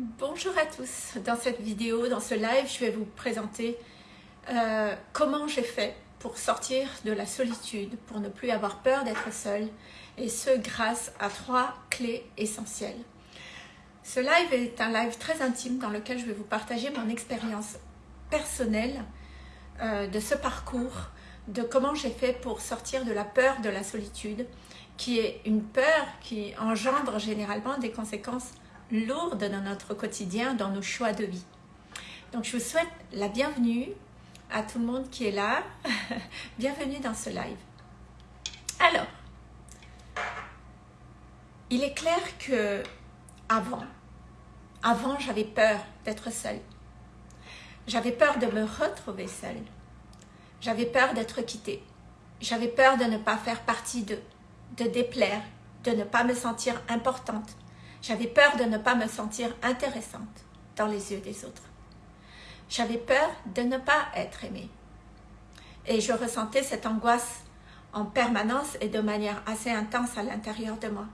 Bonjour à tous, dans cette vidéo, dans ce live, je vais vous présenter euh, comment j'ai fait pour sortir de la solitude, pour ne plus avoir peur d'être seule, et ce grâce à trois clés essentielles. Ce live est un live très intime dans lequel je vais vous partager mon expérience personnelle euh, de ce parcours, de comment j'ai fait pour sortir de la peur de la solitude, qui est une peur qui engendre généralement des conséquences lourde dans notre quotidien, dans nos choix de vie. Donc je vous souhaite la bienvenue à tout le monde qui est là. bienvenue dans ce live. Alors, il est clair que avant, avant j'avais peur d'être seule. J'avais peur de me retrouver seule. J'avais peur d'être quittée. J'avais peur de ne pas faire partie d'eux, de déplaire, de ne pas me sentir importante, j'avais peur de ne pas me sentir intéressante dans les yeux des autres. J'avais peur de ne pas être aimée. Et je ressentais cette angoisse en permanence et de manière assez intense à l'intérieur de moi.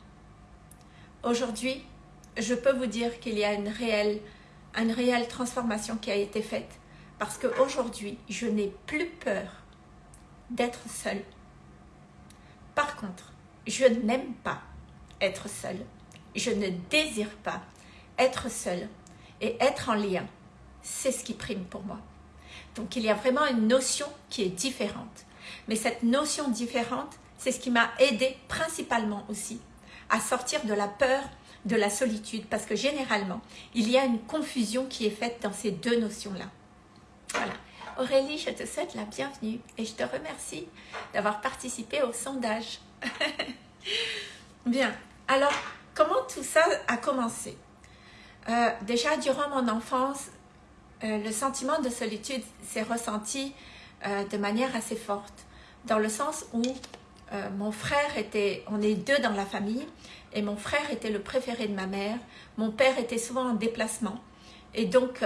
Aujourd'hui, je peux vous dire qu'il y a une réelle, une réelle transformation qui a été faite parce qu'aujourd'hui, je n'ai plus peur d'être seule. Par contre, je n'aime pas être seule je ne désire pas être seule et être en lien. C'est ce qui prime pour moi. Donc il y a vraiment une notion qui est différente. Mais cette notion différente, c'est ce qui m'a aidé principalement aussi à sortir de la peur de la solitude parce que généralement, il y a une confusion qui est faite dans ces deux notions-là. Voilà. Aurélie, je te souhaite la bienvenue et je te remercie d'avoir participé au sondage. Bien, alors Comment tout ça a commencé? Euh, Déjà, durant mon enfance, euh, le sentiment de solitude s'est ressenti euh, de manière assez forte, dans le sens où mon frère était, on est deux dans la famille, et mon frère était le préféré de ma mère, mon père était souvent en déplacement, et donc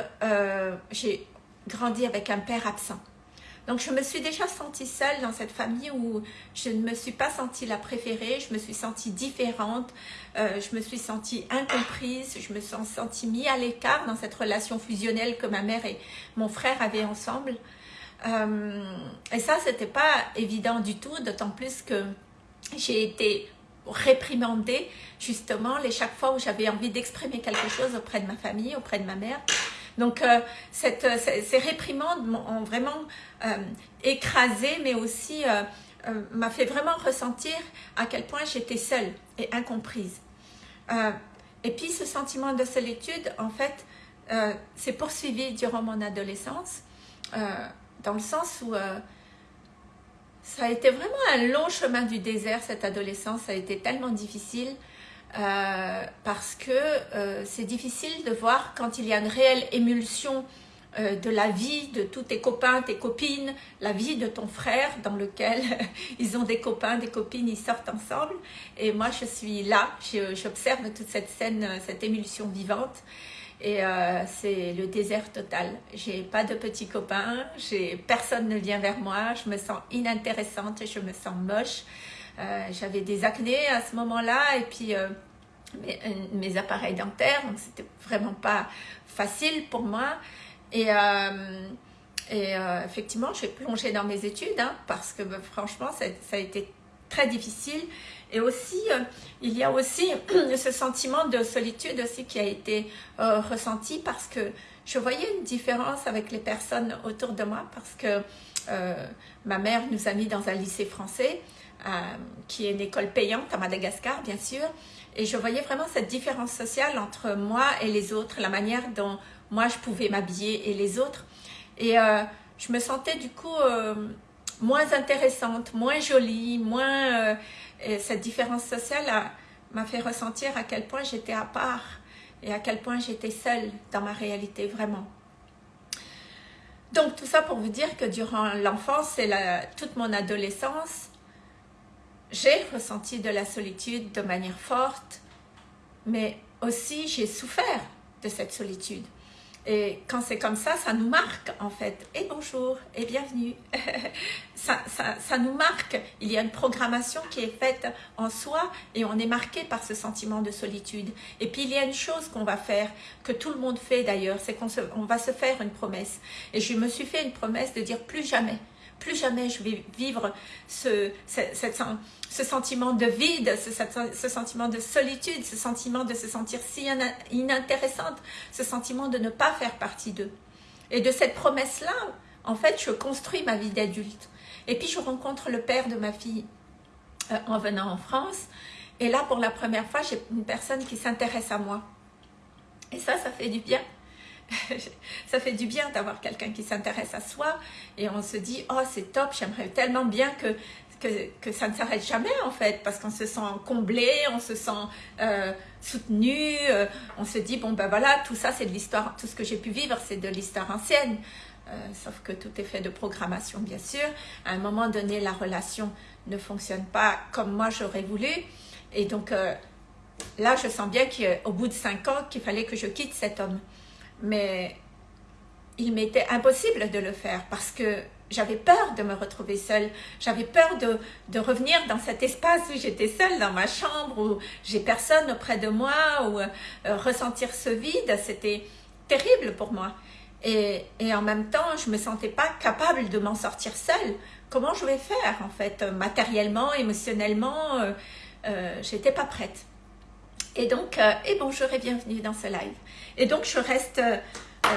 j'ai grandi avec un père absent. Donc, je me suis déjà sentie seule dans cette famille où je ne me suis pas sentie la préférée, je me suis sentie différente, euh, je me suis sentie incomprise, je me suis sentie mise à l'écart dans cette relation fusionnelle que ma mère et mon frère avaient ensemble. Euh, et ça, c'était pas évident du tout, d'autant plus que j'ai été réprimandée justement chaque fois où j'avais envie d'exprimer quelque chose auprès de ma famille, auprès de ma mère. Donc, euh, euh, ces réprimandes m'ont vraiment euh, écrasée, mais aussi m'a fait vraiment ressentir à quel point j'étais seule et incomprise. et puis, ce sentiment de solitude, en fait, s'est poursuivi durant mon adolescence, dans le sens où ça a été vraiment un long chemin du désert, cette adolescence. Ça a été tellement difficile. Euh, parce que euh, c'est difficile de voir quand il y a une réelle émulsion euh, de la vie de tous tes copains, tes copines, la vie de ton frère dans lequel ils ont des copains, des copines, ils sortent ensemble. Et moi, je suis là, j'observe toute cette scène, cette émulsion vivante. Et c'est le désert total. J'ai pas de petits copains, personne ne vient vers moi, je me sens inintéressante, je me sens moche. Euh, j'avais des acnés à ce moment-là et puis euh, mes, mes, appareils dentaires, donc c'était vraiment pas facile pour moi. Et, euh, effectivement, j'ai plongé dans mes études hein, parce que bah, franchement, ça, a été très difficile. Et aussi, il y a aussi ce sentiment de solitude aussi qui a été ressenti parce que je voyais une différence avec les personnes autour de moi parce que ma mère nous a mis dans un lycée français euh, qui est une école payante à Madagascar, bien sûr. Et je voyais vraiment cette différence sociale entre moi et les autres, la manière dont moi je pouvais m'habiller et les autres. Et euh, je me sentais du coup euh, moins intéressante, moins jolie, moins... cette différence sociale m'a fait ressentir à quel point j'étais à part et à quel point j'étais seule dans ma réalité, vraiment. Donc tout ça pour vous dire que durant l'enfance et toute mon adolescence, j'ai ressenti de la solitude de manière forte, mais aussi j'ai souffert de cette solitude. Et quand c'est comme ça, ça nous marque en fait. Et bonjour et bienvenue. ça, ça, ça, nous marque. Il y a une programmation qui est faite en soi et on est marqué par ce sentiment de solitude. Et puis il y a une chose qu'on va faire, que tout le monde fait d'ailleurs, c'est qu'on on va se faire une promesse. Et je me suis fait une promesse de dire plus jamais plus jamais je vais vivre ce, ce, sentiment de vide, ce, sentiment de solitude, ce sentiment de se sentir si inintéressante, ce sentiment de ne pas faire partie d'eux. Et de cette promesse-là, en fait, je construis ma vie d'adulte. Et puis, je rencontre le père de ma fille euh, en venant en France. Et là, pour la première fois, j'ai une personne qui s'intéresse à moi. Et ça, ça fait du bien. Ça fait du bien d'avoir quelqu'un qui s'intéresse à soi et on se dit « Oh, c'est top, j'aimerais tellement bien que, que, que ça ne s'arrête jamais en fait » parce qu'on se sent comblé, on se sent euh, soutenu, euh, on se dit « Bon ben voilà, tout ça c'est de l'histoire, tout ce que j'ai pu vivre c'est de l'histoire ancienne. Euh, sauf que tout est fait de programmation bien sûr. À un moment donné, la relation ne fonctionne pas comme moi j'aurais voulu et donc là je sens bien qu'au bout de cinq ans qu'il fallait que je quitte cet homme mais il m'était impossible de le faire parce que j'avais peur de me retrouver seule. J'avais peur de, de, revenir dans cet espace où j'étais seule dans ma chambre, où j'ai personne auprès de moi, ou euh, ressentir ce vide. C'était terrible pour moi. Et, et, en même temps, je me sentais pas capable de m'en sortir seule. Comment je vais faire en fait Matériellement, émotionnellement, euh, euh, j'étais pas prête. Et donc, euh, et bonjour et bienvenue dans ce live. Et donc, je reste euh,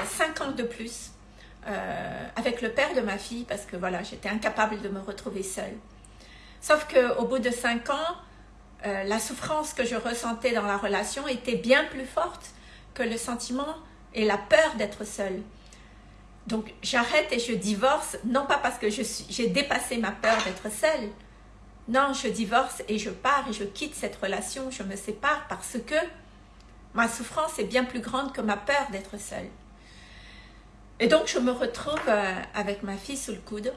cinq ans de plus euh, avec le père de ma fille parce que voilà, j'étais incapable de me retrouver seule. Sauf qu'au bout de cinq ans, la souffrance que je ressentais dans la relation était bien plus forte que le sentiment et la peur d'être seule. Donc, j'arrête et je divorce, non pas parce que j'ai dépassé ma peur d'être seule, non, je divorce et je pars et je quitte cette relation, je me sépare parce que ma souffrance est bien plus grande que ma peur d'être seule. Et donc, je me retrouve euh, avec ma fille sous le coude.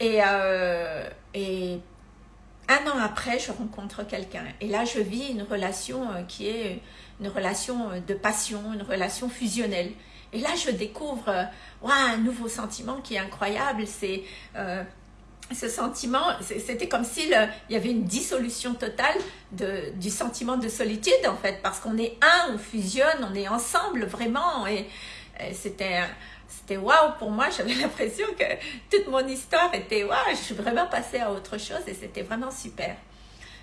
Et, euh, et un an après, je rencontre quelqu'un. Et là, je vis une relation euh, qui est une relation de passion, une relation fusionnelle. Et là, je découvre un nouveau sentiment qui est incroyable. C'est ce sentiment, c'était comme s'il y avait une dissolution totale du sentiment de solitude en fait, parce qu'on est un, on fusionne, on est ensemble vraiment et, c'était c'était waouh pour moi, j'avais l'impression que toute mon histoire était waouh, je suis vraiment passée à autre chose et c'était vraiment super.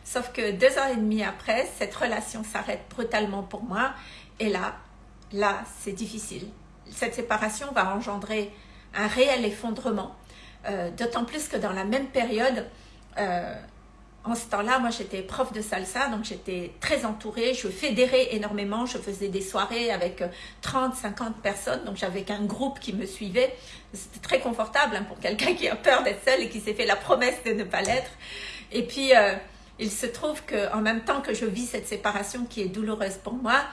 Sauf que deux ans et demi après, cette relation s'arrête brutalement pour moi et là, là c'est difficile. Cette séparation va engendrer un réel effondrement d'autant plus que dans la même période, euh, en ce temps-là, moi j'étais prof de salsa, donc j'étais très entourée, je fédérais énormément, je faisais des soirées avec 30, 50 personnes, donc j'avais qu'un groupe qui me suivait. C'était très confortable hein, pour quelqu'un qui a peur d'être seul et qui s'est fait la promesse de ne pas l'être. Et puis, euh, il se trouve qu'en même temps que je vis cette séparation qui est douloureuse pour moi,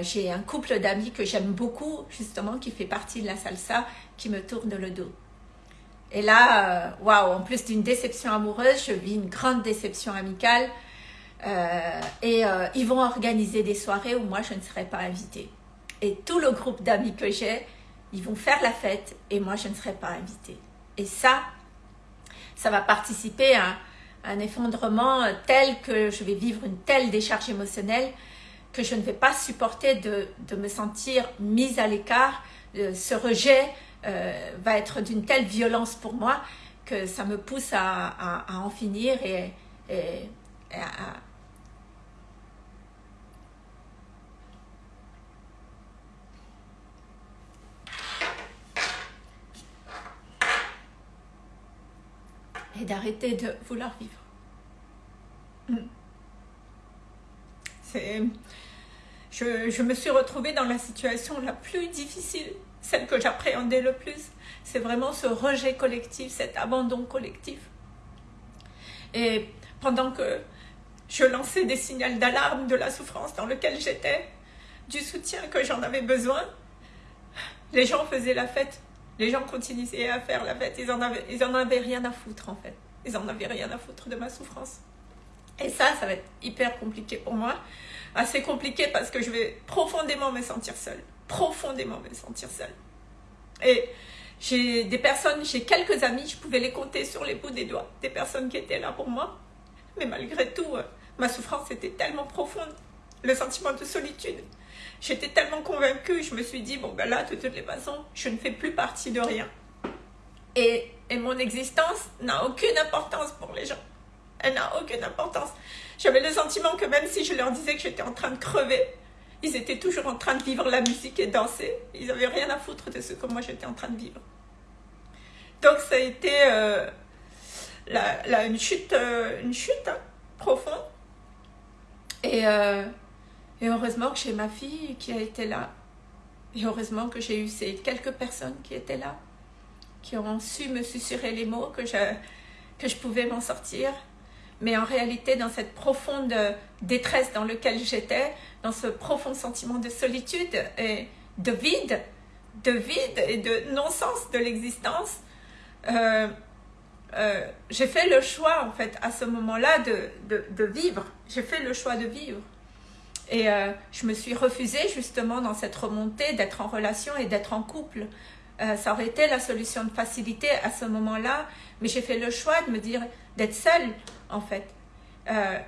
j'ai un couple d'amis que j'aime beaucoup, justement, qui fait partie de la salsa, qui me tourne le dos. Et là, euh, waouh, en plus d'une déception amoureuse, je vis une grande déception amicale. Euh, et euh, ils vont organiser des soirées où moi, je ne serai pas invitée. Et tout le groupe d'amis que j'ai, ils vont faire la fête et moi, je ne serai pas invitée. Et ça, ça va participer à un effondrement tel que je vais vivre une telle décharge émotionnelle que je ne vais pas supporter de, de me sentir mise à l'écart, ce rejet, va être d'une telle violence pour moi que ça me pousse à, en finir et, et, à, et d'arrêter de vouloir vivre. C'est... Je, je, me suis retrouvée dans la situation la plus difficile celle que j'appréhendais le plus, c'est vraiment ce rejet collectif, cet abandon collectif. Et pendant que je lançais des signaux d'alarme de la souffrance dans laquelle j'étais, du soutien que j'en avais besoin, les gens faisaient la fête. Les gens continuaient à faire la fête. Ils en avaient, ils en avaient rien à foutre, en fait. Ils en avaient rien à foutre de ma souffrance. Et ça, ça va être hyper compliqué pour moi assez compliqué parce que je vais profondément me sentir seule. Profondément me sentir seule. Et j'ai des personnes, j'ai quelques amis, je pouvais les compter sur les bouts des doigts, des personnes qui étaient là pour moi. Mais malgré tout, euh, ma souffrance était tellement profonde, le sentiment de solitude. J'étais tellement convaincue, je me suis dit, bon ben là, de toutes les façons, je ne fais plus partie de rien. Et, et mon existence n'a aucune importance pour les gens. Elle n'a aucune importance. J'avais le sentiment que même si je leur disais que j'étais en train de crever, ils étaient toujours en train de vivre la musique et danser. Ils n'avaient rien à foutre de ce que moi j'étais en train de vivre. Donc ça a été euh, une chute, euh, une chute hein, profonde. Et, euh, et heureusement que j'ai ma fille qui a été là. Et heureusement que j'ai eu ces quelques personnes qui étaient là, qui ont su me susurrer les mots, que je, que je pouvais m'en sortir. Mais en réalité, dans cette profonde détresse dans laquelle j'étais, dans ce profond sentiment de solitude et de vide, de vide et de non-sens de l'existence, euh, euh, j'ai fait le choix, en fait, à ce moment-là, de, vivre. J'ai fait le choix de vivre. Et euh, je me suis refusée, justement, dans cette remontée, d'être en relation et d'être en couple. Ça aurait été la solution de facilité à ce moment-là, mais j'ai fait le choix de me dire d'être seule, en fait.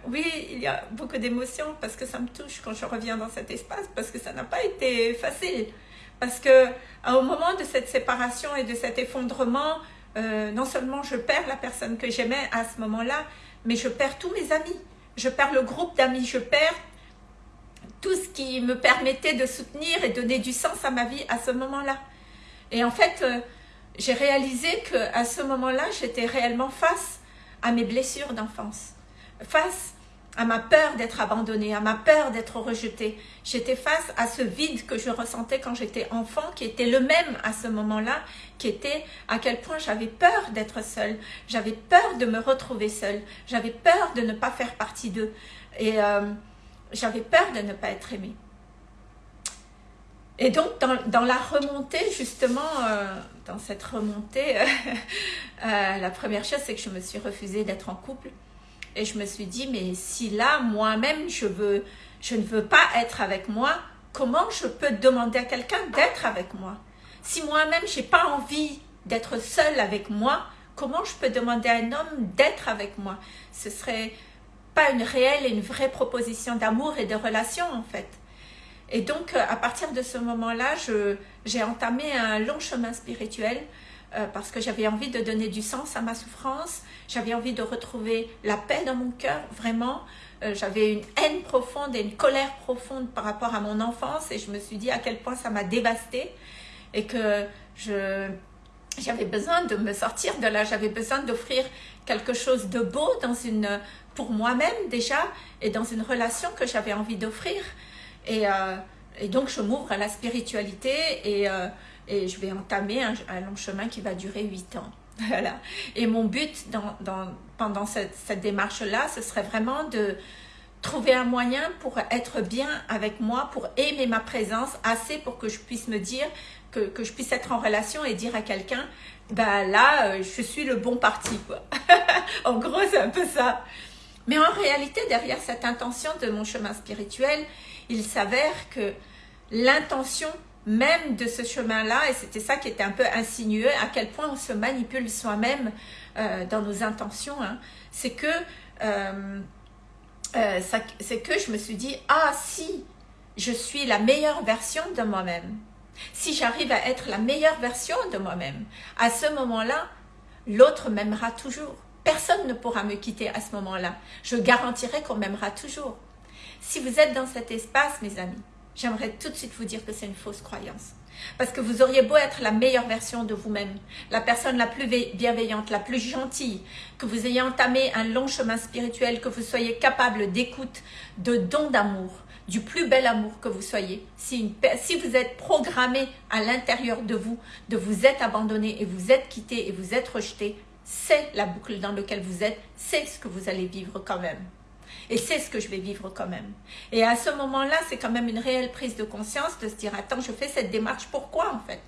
oui, il y a beaucoup d'émotions parce que ça me touche quand je reviens dans cet espace, parce que ça n'a pas été facile. Parce que au moment de cette séparation et de cet effondrement, euh, non seulement je perds la personne que j'aimais à ce moment-là, mais je perds tous mes amis. Je perds le groupe d'amis, je perds tout ce qui me permettait de soutenir et donner du sens à ma vie à ce moment-là. Et en fait, euh, j'ai réalisé qu'à ce moment-là, j'étais réellement face à mes blessures d'enfance, face à ma peur d'être abandonnée, à ma peur d'être rejetée. J'étais face à ce vide que je ressentais quand j'étais enfant, qui était le même à ce moment-là, qui était à quel point j'avais peur d'être seule, j'avais peur de me retrouver seule, j'avais peur de ne pas faire partie d'eux, et euh, j'avais peur de ne pas être aimée. Et donc, dans, la remontée, justement, euh, dans cette remontée, euh, la première chose, c'est que je me suis refusée d'être en couple. Et je me suis dit, mais si là, moi-même, je, veux, je ne veux pas être avec moi, comment je peux demander à quelqu'un d'être avec moi? Si moi-même, je n'ai pas envie d'être seule avec moi, comment je peux demander à un homme d'être avec moi? Ce serait pas une réelle et une vraie proposition d'amour et de relation, en fait. Et donc, euh, à partir de ce moment-là, j'ai entamé un long chemin spirituel euh, parce que j'avais envie de donner du sens à ma souffrance, j'avais envie de retrouver la paix dans mon cœur, vraiment. Euh, j'avais une haine profonde et une colère profonde par rapport à mon enfance et je me suis dit à quel point ça m'a dévastée et que j'avais besoin de me sortir de là, j'avais besoin d'offrir quelque chose de beau dans une, pour moi-même déjà et dans une relation que j'avais envie d'offrir. Et, euh, et, donc je m'ouvre à la spiritualité et et je vais entamer un, long chemin qui va durer 8 ans. Voilà. Et mon but pendant cette, démarche-là, ce serait vraiment de trouver un moyen pour être bien avec moi, pour aimer ma présence assez pour que je puisse me dire, que, que je puisse être en relation et dire à quelqu'un, bah là, euh, je suis le bon parti. Quoi. en gros, c'est un peu ça. Mais en réalité, derrière cette intention de mon chemin spirituel, il s'avère que l'intention même de ce chemin-là, et c'était ça qui était un peu insinué, à quel point on se manipule soi-même euh, dans nos intentions, hein. c'est que, euh, euh, c'est que je me suis dit, ah si, je suis la meilleure version de moi-même, si j'arrive à être la meilleure version de moi-même, à ce moment-là, l'autre m'aimera toujours. Personne ne pourra me quitter à ce moment-là. Je garantirai qu'on m'aimera toujours. Si vous êtes dans cet espace, mes amis, j'aimerais tout de suite vous dire que c'est une fausse croyance. Parce que vous auriez beau être la meilleure version de vous-même, la personne la plus bienveillante, la plus gentille, que vous ayez entamé un long chemin spirituel, que vous soyez capable d'écoute, de don d'amour, du plus bel amour que vous soyez. Si, si vous êtes programmé à l'intérieur de vous, de vous être abandonné et vous êtes quitté et vous êtes rejeté, c'est la boucle dans laquelle vous êtes, c'est ce que vous allez vivre quand même. Et c'est ce que je vais vivre quand même. Et à ce moment-là, c'est quand même une réelle prise de conscience de se dire, attends, je fais cette démarche, pourquoi en fait?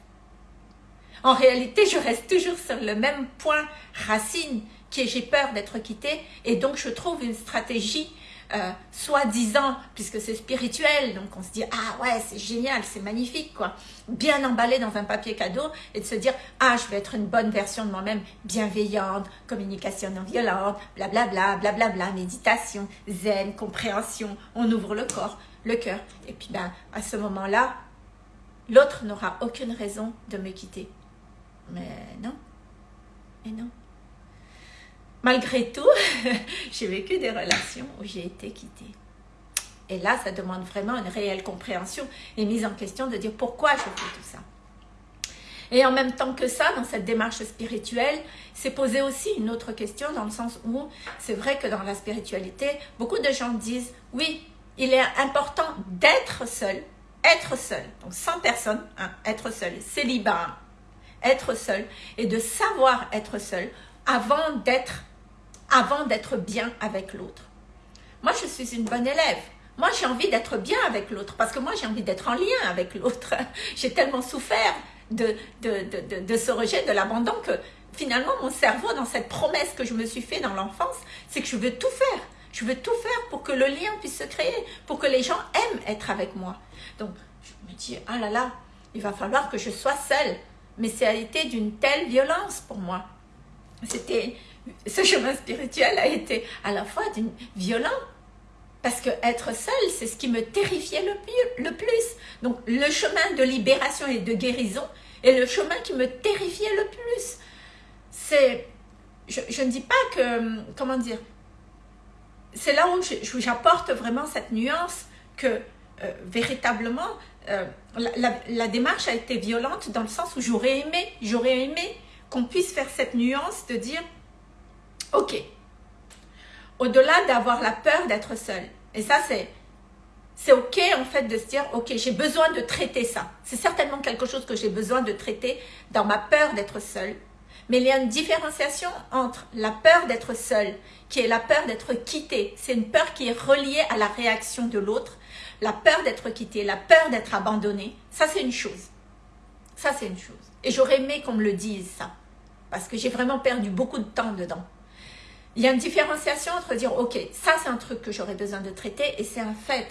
En réalité, je reste toujours sur le même point racine, qui est j'ai peur d'être quittée, et donc je trouve une stratégie euh, soi-disant, puisque c'est spirituel, donc on se dit, ah ouais, c'est génial, c'est magnifique, quoi. Bien emballé dans un papier cadeau et de se dire, ah, je vais être une bonne version de moi-même, bienveillante, communication non violente, blablabla, blablabla, méditation, zen, compréhension, on ouvre le corps, le cœur. Et puis, ben, à ce moment-là, l'autre n'aura aucune raison de me quitter. Mais non, et non. Malgré tout, j'ai vécu des relations où j'ai été quittée. Et là, ça demande vraiment une réelle compréhension et mise en question de dire pourquoi je fais tout ça. Et en même temps que ça, dans cette démarche spirituelle, c'est poser aussi une autre question dans le sens où c'est vrai que dans la spiritualité, beaucoup de gens disent oui, il est important d'être seul, être seul, donc sans personne, hein, être seul, célibat, être seul, et de savoir être seul avant d'être avant d'être bien avec l'autre. Moi, je suis une bonne élève. Moi, j'ai envie d'être bien avec l'autre parce que moi, j'ai envie d'être en lien avec l'autre. j'ai tellement souffert de, de, de, ce rejet, de l'abandon que finalement, mon cerveau, dans cette promesse que je me suis fait dans l'enfance, c'est que je veux tout faire. Je veux tout faire pour que le lien puisse se créer, pour que les gens aiment être avec moi. Donc, je me dis, ah là là, il va falloir que je sois seule. Mais ça a été d'une telle violence pour moi. C'était ce chemin spirituel a été à la fois violent, parce que être seul, c'est ce qui me terrifiait le plus, Donc, le chemin de libération et de guérison est le chemin qui me terrifiait le plus. C'est, je, ne dis pas que, comment dire, c'est là où j'apporte vraiment cette nuance que euh, véritablement, euh, la, la, démarche a été violente dans le sens où j'aurais aimé, j'aurais aimé qu'on puisse faire cette nuance de dire Ok. Au-delà d'avoir la peur d'être seul. Et ça, c'est c'est ok en fait de se dire ok j'ai besoin de traiter ça. C'est certainement quelque chose que j'ai besoin de traiter dans ma peur d'être seul. Mais il y a une différenciation entre la peur d'être seul qui est la peur d'être quitté. C'est une peur qui est reliée à la réaction de l'autre. La peur d'être quitté la peur d'être abandonné ça c'est une chose. Ça c'est une chose. Et j'aurais aimé qu'on me le dise ça. Parce que j'ai vraiment perdu beaucoup de temps dedans il y a une différenciation entre dire, ok, ça c'est un truc que j'aurais besoin de traiter et c'est un fait.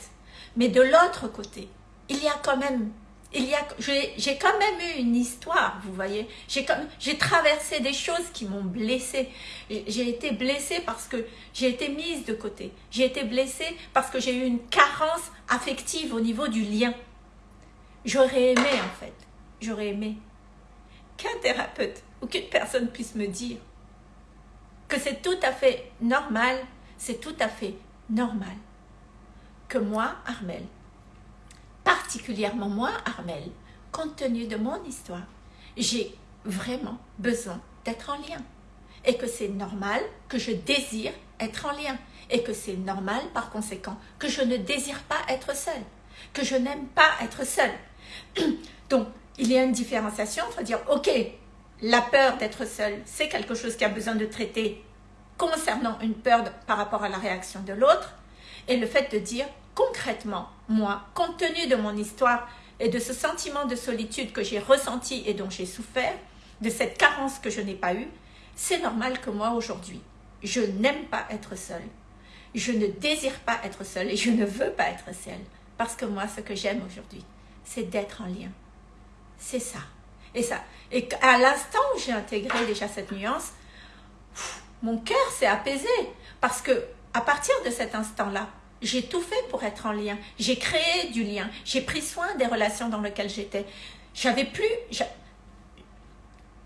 Mais de l'autre côté, il y a quand même, il y a, j'ai quand même eu une histoire, vous voyez. J'ai traversé des choses qui m'ont blessée. J'ai été blessée parce que j'ai été mise de côté. J'ai été blessée parce que j'ai eu une carence affective au niveau du lien. J'aurais aimé en fait, j'aurais aimé qu'un thérapeute ou qu'une personne puisse me dire que c'est tout à fait normal, c'est tout à fait normal que moi, Armel, particulièrement moi, Armel, compte tenu de mon histoire, j'ai vraiment besoin d'être en lien. Et que c'est normal que je désire être en lien. Et que c'est normal, par conséquent, que je ne désire pas être seule. Que je n'aime pas être seule. Donc, il y a une différenciation entre dire, ok, la peur d'être seul, c'est quelque chose qui a besoin de traiter concernant une peur par rapport à la réaction de l'autre, et le fait de dire concrètement, moi, compte tenu de mon histoire et de ce sentiment de solitude que j'ai ressenti et dont j'ai souffert, de cette carence que je n'ai pas eue, c'est normal que moi aujourd'hui, je n'aime pas être seule. Je ne désire pas être seule et je ne veux pas être seule. Parce que moi, ce que j'aime aujourd'hui, c'est d'être en lien. C'est ça. Et ça. Et à l'instant où j'ai intégré déjà cette nuance, mon cœur s'est apaisé parce que à partir de cet instant-là, j'ai tout fait pour être en lien. J'ai créé du lien. J'ai pris soin des relations dans lesquelles j'étais. J'avais plus.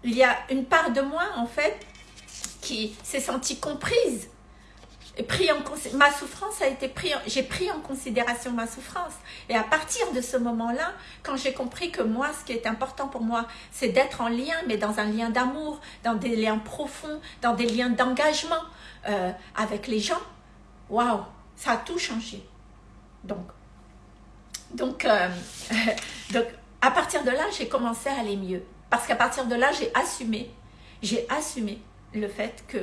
Il y a une part de moi, en fait, qui s'est sentie comprise ma souffrance a été pris, j'ai pris en considération ma souffrance. Et à partir de ce moment-là, quand j'ai compris que moi, ce qui est important pour moi, c'est d'être en lien, mais dans un lien d'amour, dans des liens profonds, dans des liens d'engagement euh, avec les gens, waouh, ça a tout changé. Donc, donc, euh, donc, à partir de là, j'ai commencé à aller mieux. Parce qu'à partir de là, j'ai assumé, j'ai assumé le fait que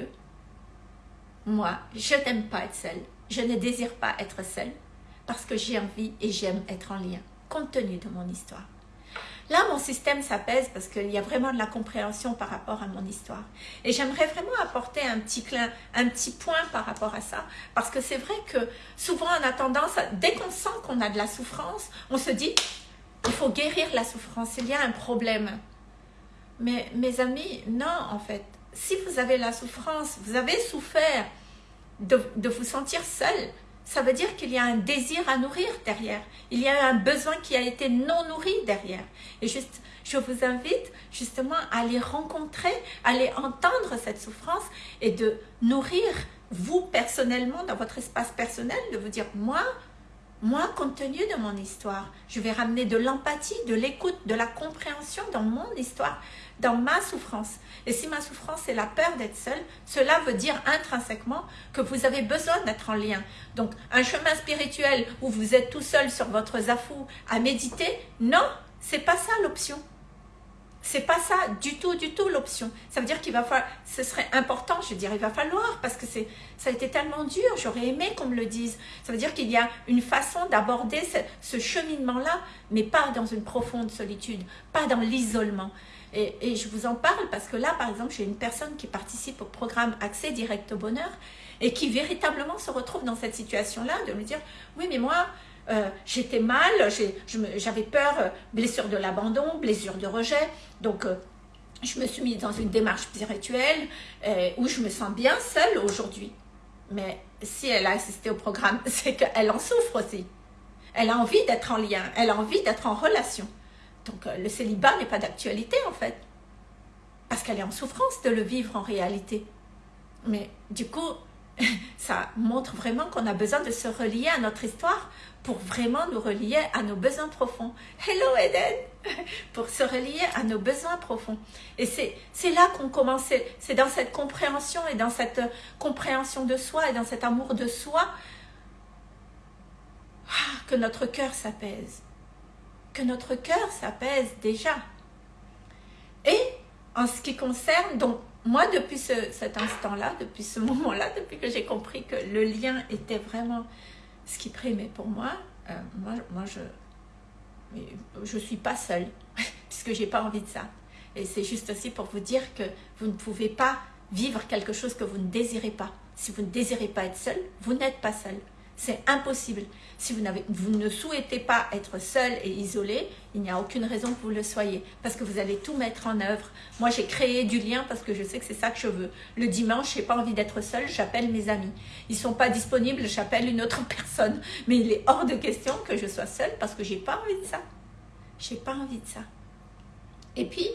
moi, je n'aime pas être seule. Je ne désire pas être seule parce que j'ai envie et j'aime être en lien, compte tenu de mon histoire. Là, mon système s'apaise parce qu'il y a vraiment de la compréhension par rapport à mon histoire. Et j'aimerais vraiment apporter un petit, clin, un petit point par rapport à ça. Parce que c'est vrai que souvent on a tendance, dès qu'on sent qu'on a de la souffrance, on se dit, il faut guérir la souffrance, il y a un problème. Mais mes amis, non en fait. Si vous avez la souffrance, vous avez souffert de, vous sentir seul, ça veut dire qu'il y a un désir à nourrir derrière. Il y a un besoin qui a été non nourri derrière. Et juste, je vous invite justement à aller rencontrer, à aller entendre cette souffrance et de nourrir vous personnellement, dans votre espace personnel, de vous dire, moi, moi, compte tenu de mon histoire, je vais ramener de l'empathie, de l'écoute, de la compréhension dans mon histoire, dans ma souffrance. Et si ma souffrance est la peur d'être seule, cela veut dire intrinsèquement que vous avez besoin d'être en lien. Donc, un chemin spirituel où vous êtes tout seul sur votre zafou à méditer, non, c'est pas ça l'option. C'est pas ça du tout, du tout l'option. Ça veut dire qu'il va falloir, ce serait important, je dirais, il va falloir, parce que c'est, ça a été tellement dur, j'aurais aimé qu'on me le dise. Ça veut dire qu'il y a une façon d'aborder ce cheminement-là, mais pas dans une profonde solitude, pas dans l'isolement. Et, je vous en parle parce que là, par exemple, j'ai une personne qui participe au programme Accès Direct au Bonheur et qui véritablement se retrouve dans cette situation-là, de me dire, oui, mais moi, euh, j'étais mal, j'avais peur, euh, blessure de l'abandon, blessure de rejet. Donc, euh, je me suis mise dans une démarche spirituelle où je me sens bien seule aujourd'hui. Mais si elle a assisté au programme, c'est qu'elle en souffre aussi. Elle a envie d'être en lien, elle a envie d'être en relation. Donc, le célibat n'est pas d'actualité en fait. Parce qu'elle est en souffrance de le vivre en réalité. Mais du coup, ça montre vraiment qu'on a besoin de se relier à notre histoire pour vraiment nous relier à nos besoins profonds. Hello Eden Pour se relier à nos besoins profonds. Et c'est là qu'on commence, c'est dans cette compréhension et dans cette compréhension de soi et dans cet amour de soi ah, que notre cœur s'apaise. Que notre cœur s'apaise déjà. Et en ce qui concerne, donc moi depuis cet instant-là, depuis ce moment-là, depuis que j'ai compris que le lien était vraiment ce qui primait pour moi, euh, moi, moi je je suis pas seule, puisque j'ai pas envie de ça. Et c'est juste aussi pour vous dire que vous ne pouvez pas vivre quelque chose que vous ne désirez pas. Si vous ne désirez pas être seul, vous n'êtes pas seul. C'est impossible. Si vous, vous ne souhaitez pas être seul et isolé, il n'y a aucune raison que vous le soyez. Parce que vous allez tout mettre en œuvre. Moi, j'ai créé du lien parce que je sais que c'est ça que je veux. Le dimanche, je n'ai pas envie d'être seul, j'appelle mes amis. Ils sont pas disponibles, j'appelle une autre personne. Mais il est hors de question que je sois seule parce que je n'ai pas envie de ça. Je n'ai pas envie de ça. Et puis,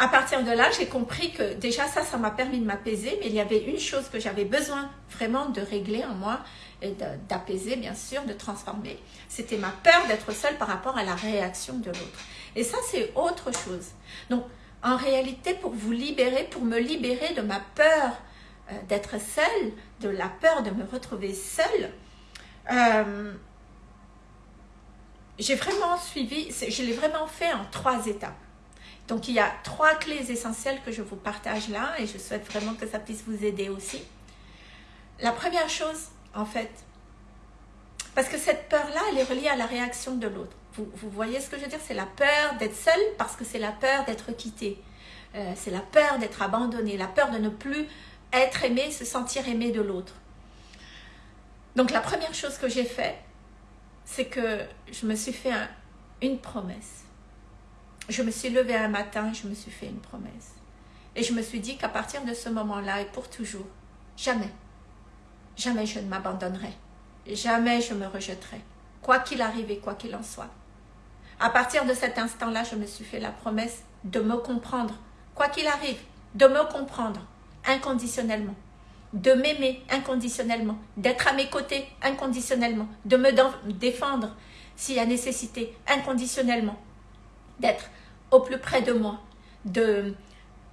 à partir de là, j'ai compris que déjà ça, ça m'a permis de m'apaiser, mais il y avait une chose que j'avais besoin vraiment de régler en moi, et d'apaiser bien sûr, de transformer. C'était ma peur d'être seule par rapport à la réaction de l'autre. Et ça, c'est autre chose. Donc, en réalité, pour vous libérer, pour me libérer de ma peur euh, d'être seule, de la peur de me retrouver seule, euh, j'ai vraiment suivi, je l'ai vraiment fait en trois étapes. Donc, il y a trois clés essentielles que je vous partage là et je souhaite vraiment que ça puisse vous aider aussi. La première chose, en fait. Parce que cette peur-là, elle est reliée à la réaction de l'autre. Vous, voyez ce que je veux dire? C'est la peur d'être seul parce que c'est la peur d'être quitté. Euh, c'est la peur d'être abandonné, la peur de ne plus être aimé, se sentir aimé de l'autre. Donc la première chose que j'ai fait, c'est que je me suis fait une promesse. Je me suis levée un matin, je me suis fait une promesse. Et je me suis dit qu'à partir de ce moment-là et pour toujours, jamais, jamais je ne m'abandonnerai. Jamais je me rejetterai. Quoi qu'il arrive et quoi qu'il en soit. À partir de cet instant-là, je me suis fait la promesse de me comprendre. Quoi qu'il arrive, de me comprendre inconditionnellement. De m'aimer inconditionnellement. D'être à mes côtés inconditionnellement. De me défendre s'il y a nécessité inconditionnellement. D'être au plus près de moi. De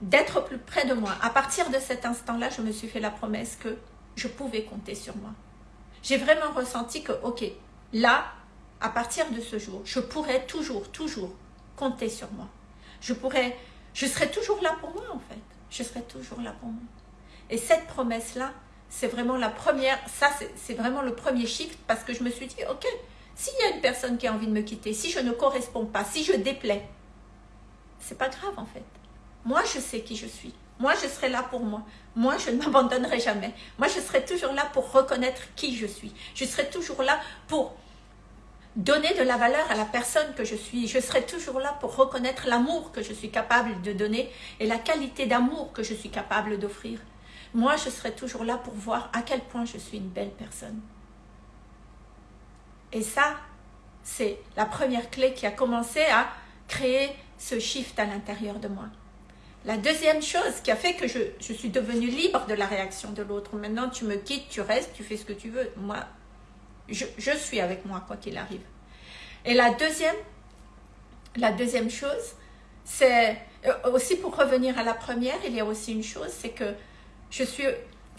d'être plus près de moi. À partir de cet instant-là, je me suis fait la promesse que je pouvais compter sur moi. J'ai vraiment ressenti que, ok, là, à partir de ce jour, je pourrais toujours, toujours compter sur moi. Je pourrais, je serai toujours là pour moi en fait. Je serai toujours là pour moi. Et cette promesse-là, c'est vraiment la première, ça c'est vraiment le premier shift parce que je me suis dit, ok, S'il y a une personne qui a envie de me quitter, si je ne corresponds pas, si je déplais, c'est pas grave en fait. Moi, je sais qui je suis. Moi, je serai là pour moi. Moi, je ne m'abandonnerai jamais. Moi, je serai toujours là pour reconnaître qui je suis. Je serai toujours là pour donner de la valeur à la personne que je suis. Je serai toujours là pour reconnaître l'amour que je suis capable de donner et la qualité d'amour que je suis capable d'offrir. Moi, je serai toujours là pour voir à quel point je suis une belle personne. Et ça, c'est la première clé qui a commencé à créer ce shift à l'intérieur de moi. La deuxième chose qui a fait que je, suis devenue libre de la réaction de l'autre. Maintenant, tu me quittes, tu restes, tu fais ce que tu veux. Moi, je, suis avec moi, quoi qu'il arrive. Et la deuxième, la deuxième chose, c'est euh, aussi pour revenir à la première, il y a aussi une chose, c'est que je suis,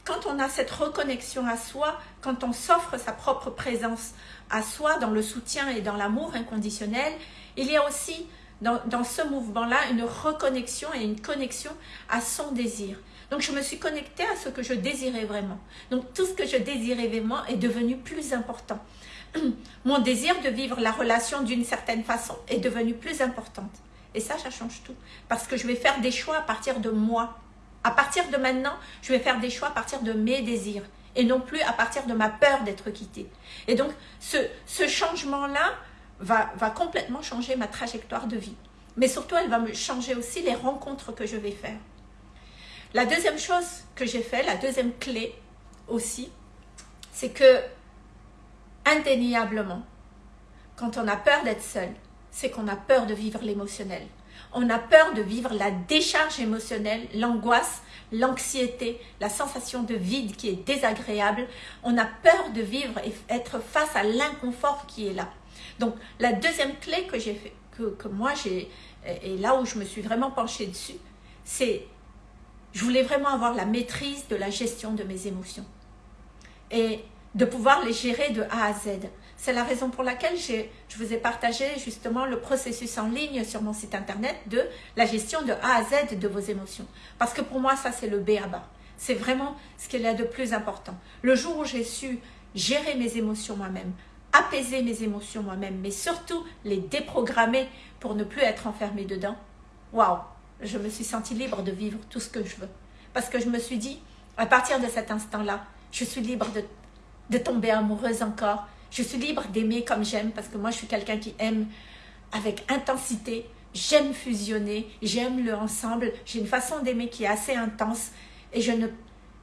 quand on a cette reconnexion à soi, quand on s'offre sa propre présence à soi dans le soutien et dans l'amour inconditionnel, il y a aussi dans, ce mouvement-là une reconnexion et une connexion à son désir. Donc je me suis connectée à ce que je désirais vraiment. Donc tout ce que je désirais vraiment est devenu plus important. Mon désir de vivre la relation d'une certaine façon est devenu plus importante. Et ça, ça change tout. Parce que je vais faire des choix à partir de moi. À partir de maintenant, je vais faire des choix à partir de mes désirs et non plus à partir de ma peur d'être quittée. Et donc, ce changement-là va, complètement changer ma trajectoire de vie. Mais surtout, elle va me changer aussi les rencontres que je vais faire. La deuxième chose que j'ai fait, la deuxième clé aussi, c'est que indéniablement, quand on a peur d'être seul, c'est qu'on a peur de vivre l'émotionnel. On a peur de vivre la décharge émotionnelle, l'angoisse, l'anxiété, la sensation de vide qui est désagréable. On a peur de vivre et être face à l'inconfort qui est là. Donc, la deuxième clé que j'ai fait, que, moi j'ai, et là où je me suis vraiment penchée dessus, c'est je voulais vraiment avoir la maîtrise de la gestion de mes émotions et de pouvoir les gérer de A à Z. C'est la raison pour laquelle je vous ai partagé justement le processus en ligne sur mon site internet de la gestion de A à Z de vos émotions. Parce que pour moi, ça c'est le B à bas. C'est vraiment ce qu'il y a de plus important. Le jour où j'ai su gérer mes émotions moi-même, apaiser mes émotions moi-même, mais surtout les déprogrammer pour ne plus être enfermée dedans, waouh, je me suis sentie libre de vivre tout ce que je veux. Parce que je me suis dit, à partir de cet instant-là, je suis libre de, de tomber amoureuse encore. Je suis libre d'aimer comme j'aime, parce que moi, je suis quelqu'un qui aime avec intensité. J'aime fusionner, j'aime le ensemble. J'ai une façon d'aimer qui est assez intense. Et je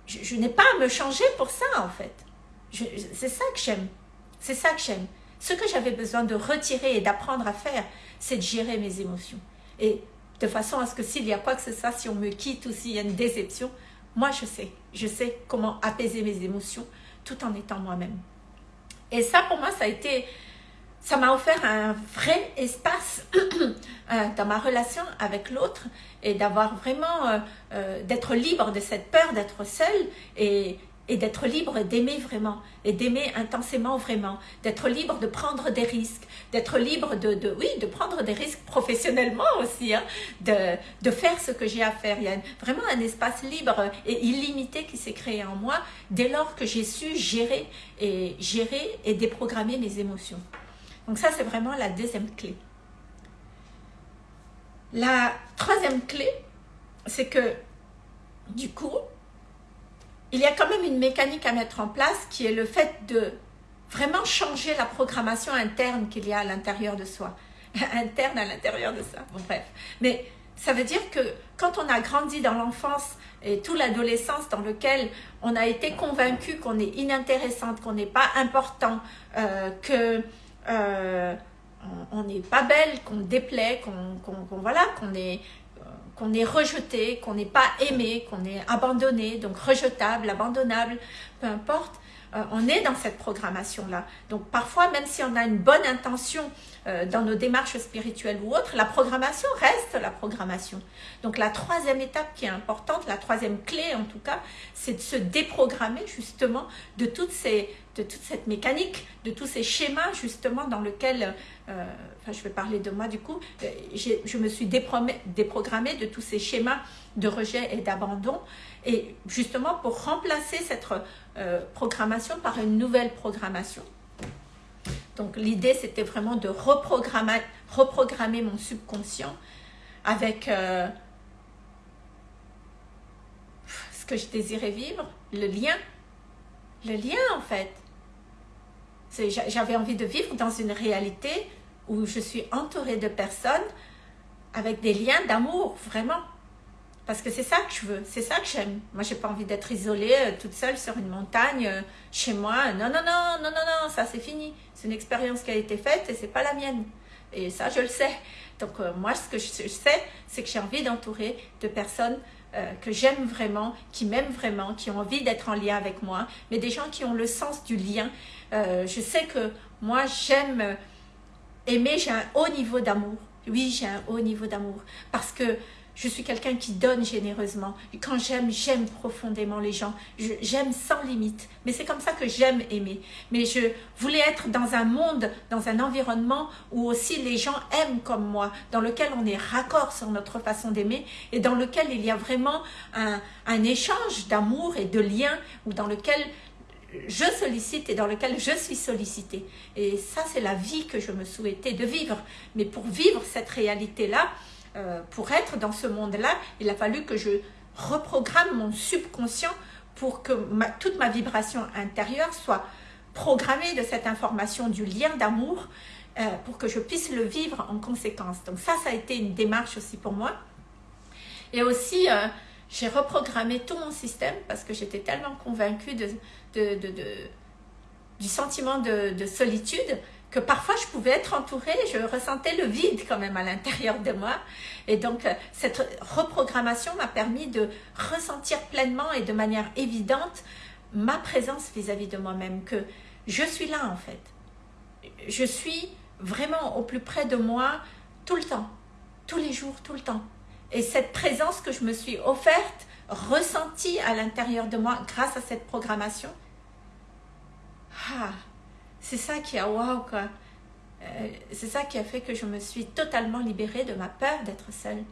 je, n'ai pas à me changer pour ça, en fait. C'est ça que j'aime. C'est ça que j'aime. Ce que j'avais besoin de retirer et d'apprendre à faire, c'est de gérer mes émotions. Et de façon à ce que s'il y a quoi que ce soit, si on me quitte ou s'il y a une déception, moi je sais, je sais comment apaiser mes émotions tout en étant moi-même. Et ça pour moi, ça a été, ça m'a offert un vrai espace euh, dans ma relation avec l'autre et d'avoir vraiment, euh, euh, d'être libre de cette peur d'être seule et, et d'être libre d'aimer vraiment et d'aimer intensément vraiment, d'être libre de prendre des risques, d'être libre de, oui, de prendre des risques professionnellement aussi, hein, de, de faire ce que j'ai à faire. Il y a vraiment un espace libre et illimité qui s'est créé en moi dès lors que j'ai su gérer et, gérer et déprogrammer mes émotions. Donc ça, c'est vraiment la deuxième clé. La troisième clé, c'est que du coup, il y a quand même une mécanique à mettre en place qui est le fait de vraiment changer la programmation interne qu'il y a à l'intérieur de soi. interne à l'intérieur de ça, bon bref. Mais ça veut dire que quand on a grandi dans l'enfance et toute l'adolescence dans lequel on a été convaincu qu'on est inintéressante, qu'on n'est pas important, euh, que euh, on n'est pas belle, qu'on déplaît, qu'on voilà, qu'on est qu'on est rejeté, qu'on n'est pas aimé, qu'on est abandonné, donc rejetable, abandonnable, peu importe, euh, on est dans cette programmation-là. Donc parfois, même si on a une bonne intention euh, dans nos démarches spirituelles ou autres, la programmation reste la programmation. Donc la troisième étape qui est importante, la troisième clé en tout cas, c'est de se déprogrammer justement de toutes ces de toute cette mécanique, de tous ces schémas justement dans lesquels, euh, je vais parler de moi du coup, euh, je me suis déprogrammée de tous ces schémas de rejet et d'abandon et justement pour remplacer cette euh, programmation par une nouvelle programmation. Donc l'idée, c'était vraiment de reprogrammer, reprogrammer mon subconscient avec euh, ce que je désirais vivre, le lien. Le lien, en fait. J'avais envie de vivre dans une réalité où je suis entourée de personnes avec des liens d'amour, vraiment. Parce que c'est ça que je veux, c'est ça que j'aime. Moi, j'ai pas envie d'être isolée, euh, toute seule sur une montagne, euh, chez moi. Non, non, non, non, non, non, ça c'est fini. C'est une expérience qui a été faite et c'est pas la mienne. Et ça, je le sais. Donc, euh, moi, ce que je, sais, c'est que j'ai envie d'entourer de personnes que j'aime vraiment, qui m'aiment vraiment, qui ont envie d'être en lien avec moi, mais des gens qui ont le sens du lien. je sais que moi, j'aime aimer, j'ai un haut niveau d'amour. Oui, j'ai un haut niveau d'amour. Parce que je suis quelqu'un qui donne généreusement. quand j'aime, j'aime profondément les gens. J'aime sans limite. Mais c'est comme ça que j'aime aimer. Mais je voulais être dans un monde, dans un environnement où aussi les gens aiment comme moi, dans lequel on est raccord sur notre façon d'aimer et dans lequel il y a vraiment un, un échange d'amour et de lien, ou dans lequel je sollicite et dans lequel je suis sollicitée. Et ça, c'est la vie que je me souhaitais de vivre. Mais pour vivre cette réalité-là, euh, pour être dans ce monde-là, il a fallu que je reprogramme mon subconscient pour que toute ma vibration intérieure soit programmée de cette information du lien d'amour euh, pour que je puisse le vivre en conséquence. Donc ça, ça a été une démarche aussi pour moi. Et aussi, euh, j'ai reprogrammé tout mon système parce que j'étais tellement convaincue de, du sentiment de, solitude que parfois je pouvais être entourée, je ressentais le vide quand même à l'intérieur de moi. Et donc, euh, cette reprogrammation m'a permis de ressentir pleinement et de manière évidente ma présence vis-à-vis de moi-même, que je suis là en fait. Je suis vraiment au plus près de moi tout le temps, tous les jours, tout le temps. Et cette présence que je me suis offerte, ressentie à l'intérieur de moi grâce à cette programmation, ah, c'est ça qui a waouh quoi. Euh, c'est ça qui a fait que je me suis totalement libérée de ma peur d'être seule.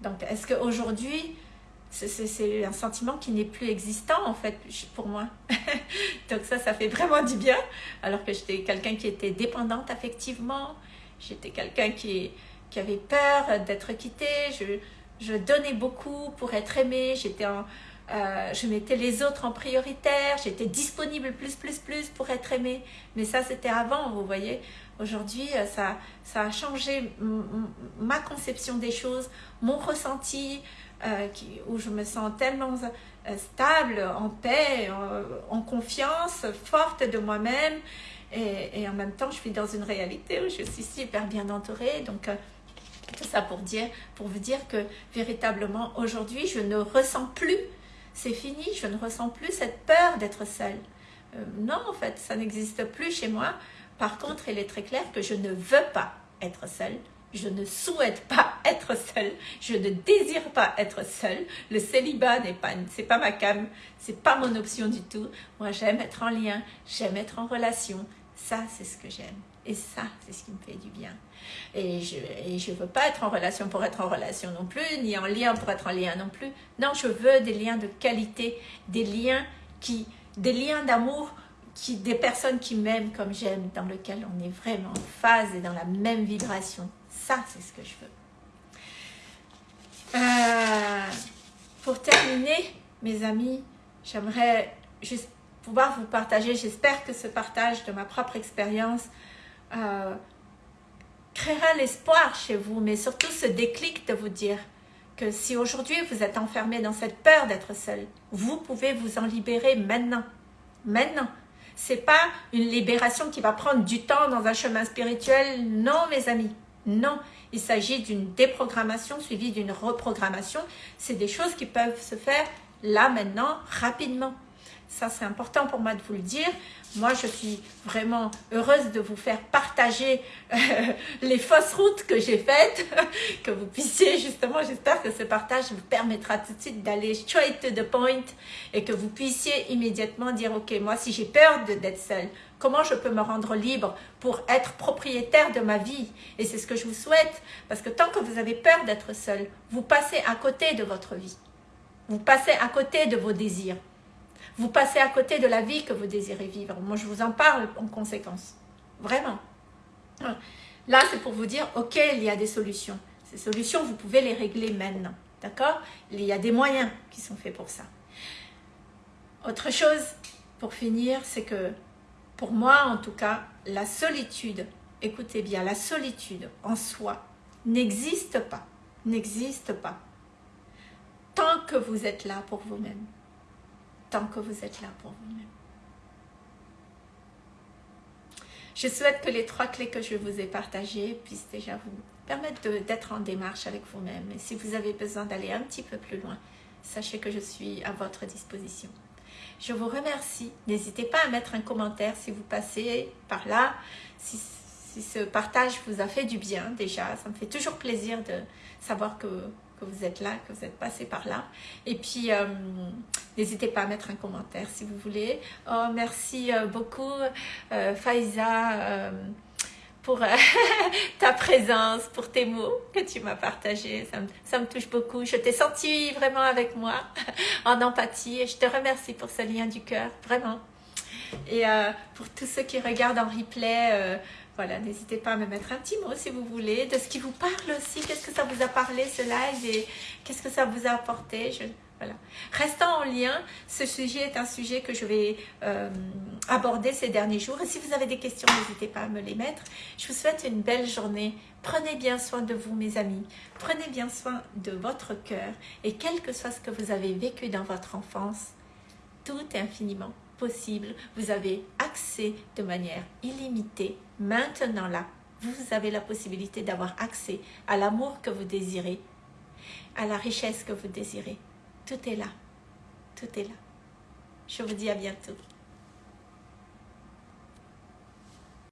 Donc, est-ce qu'aujourd'hui, c'est un sentiment qui n'est plus existant en fait pour moi? Donc ça, ça fait vraiment du bien. Alors que j'étais quelqu'un qui était dépendante affectivement, j'étais quelqu'un qui, qui avait peur d'être quitté, je, je donnais beaucoup pour être aimée, j'étais en, euh, je mettais les autres en prioritaire, j'étais disponible plus, plus, plus pour être aimée. Mais ça, c'était avant, vous voyez. Aujourd'hui, euh, ça, ça a changé ma conception des choses, mon ressenti, euh, où je me sens tellement stable, en paix, en, confiance, forte de moi-même. Et, et, en même temps, je suis dans une réalité où je suis super bien entourée. Donc, tout ça pour, dire, pour vous dire que véritablement, aujourd'hui, je ne ressens plus c'est fini, je ne ressens plus cette peur d'être seule. Euh, non, en fait, ça n'existe plus chez moi. Par contre, il est très clair que je ne veux pas être seule. Je ne souhaite pas être seule. Je ne désire pas être seule. Le célibat n'est pas, c'est pas ma cam, c'est pas mon option du tout. Moi, j'aime être en lien, j'aime être en relation. Ça, c'est ce que j'aime. Et ça, c'est ce qui me fait du bien. Et je ne veux pas être en relation pour être en relation non plus, ni en lien pour être en lien non plus. Non, je veux des liens de qualité, des liens qui, des liens d'amour, qui, des personnes qui m'aiment comme j'aime, dans lesquelles on est vraiment en phase et dans la même vibration. Ça, c'est ce que je veux. Euh, pour terminer, mes amis, j'aimerais juste pouvoir vous partager, j'espère que ce partage de ma propre expérience euh, créera l'espoir chez vous, mais surtout ce déclic de vous dire que si aujourd'hui vous êtes enfermé dans cette peur d'être seul, vous pouvez vous en libérer maintenant. Maintenant. C'est pas une libération qui va prendre du temps dans un chemin spirituel. Non, mes amis. Non. Il s'agit d'une déprogrammation suivie d'une reprogrammation. C'est des choses qui peuvent se faire là, maintenant, rapidement. Ça, c'est important pour moi de vous le dire. Moi, je suis vraiment heureuse de vous faire partager euh, les fausses routes que j'ai faites, que vous puissiez justement, j'espère que ce partage vous permettra tout de suite d'aller straight to the point et que vous puissiez immédiatement dire, ok, moi, si j'ai peur d'être seule, comment je peux me rendre libre pour être propriétaire de ma vie? Et c'est ce que je vous souhaite, parce que tant que vous avez peur d'être seule, vous passez à côté de votre vie. Vous passez à côté de vos désirs vous passez à côté de la vie que vous désirez vivre. Moi, je vous en parle en conséquence. vraiment. Là, c'est pour vous dire, ok, il y a des solutions. Ces solutions, vous pouvez les régler maintenant. D'accord? Il y a des moyens qui sont faits pour ça. Autre chose, pour finir, c'est que pour moi, en tout cas, la solitude, écoutez bien, la solitude en soi n'existe pas. N'existe pas. Tant que vous êtes là pour vous-même. Tant que vous êtes là pour vous-même. Je souhaite que les trois clés que je vous ai partagées puissent déjà vous permettre d'être en démarche avec vous-même. Et si vous avez besoin d'aller un petit peu plus loin, sachez que je suis à votre disposition. Je vous remercie. N'hésitez pas à mettre un commentaire si vous passez par là, si, ce partage vous a fait du bien déjà. Ça me fait toujours plaisir de savoir que, vous êtes là, que vous êtes passé par là. Et puis, euh, n'hésitez pas à mettre un commentaire si vous voulez. Oh, merci euh, beaucoup, euh, Faiza pour euh, ta présence, pour tes mots que tu m'as partagés. Ça me, touche beaucoup. Je t'ai senti vraiment avec moi, en empathie. Et je te remercie pour ce lien du cœur, vraiment. Et pour tous ceux qui regardent en replay, voilà, n'hésitez pas à me mettre un petit mot si vous voulez, de ce qui vous parle aussi. Qu'est-ce que ça vous a parlé, ce live, et qu'est-ce que ça vous a apporté? Je, voilà. Restant en lien, ce sujet est un sujet que je vais euh, aborder ces derniers jours. Et si vous avez des questions, n'hésitez pas à me les mettre. Je vous souhaite une belle journée. Prenez bien soin de vous, mes amis. Prenez bien soin de votre cœur. Et quel que soit ce que vous avez vécu dans votre enfance, tout est infiniment possible. Vous avez accès de manière illimitée, maintenant là. Vous avez la possibilité d'avoir accès à l'amour que vous désirez, à la richesse que vous désirez. Tout est là. Tout est là. Je vous dis à bientôt.